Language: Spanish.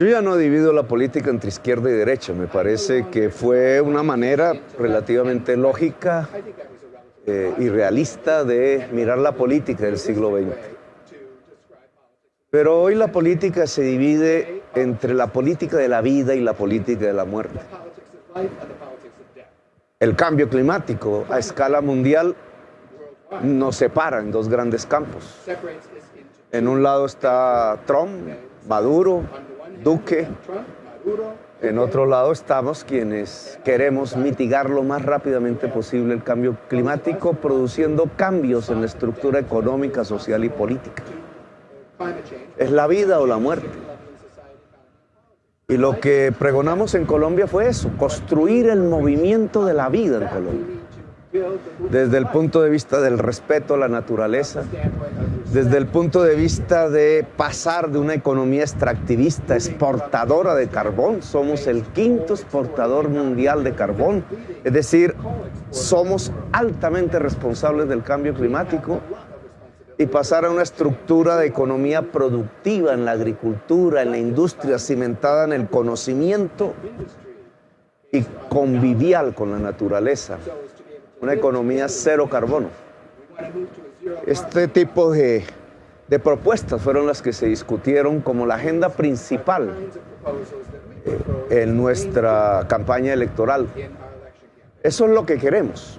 Yo ya no divido la política entre izquierda y derecha. Me parece que fue una manera relativamente lógica eh, y realista de mirar la política del siglo XX. Pero hoy la política se divide entre la política de la vida y la política de la muerte. El cambio climático a escala mundial nos separa en dos grandes campos. En un lado está Trump, Maduro, Duque. En otro lado estamos quienes queremos mitigar lo más rápidamente posible el cambio climático, produciendo cambios en la estructura económica, social y política. Es la vida o la muerte. Y lo que pregonamos en Colombia fue eso, construir el movimiento de la vida en Colombia desde el punto de vista del respeto a la naturaleza, desde el punto de vista de pasar de una economía extractivista, exportadora de carbón, somos el quinto exportador mundial de carbón, es decir, somos altamente responsables del cambio climático y pasar a una estructura de economía productiva en la agricultura, en la industria, cimentada en el conocimiento y convivial con la naturaleza una economía cero carbono. Este tipo de, propuestas fueron las que se discutieron como la agenda principal en nuestra campaña electoral. Eso es lo que queremos.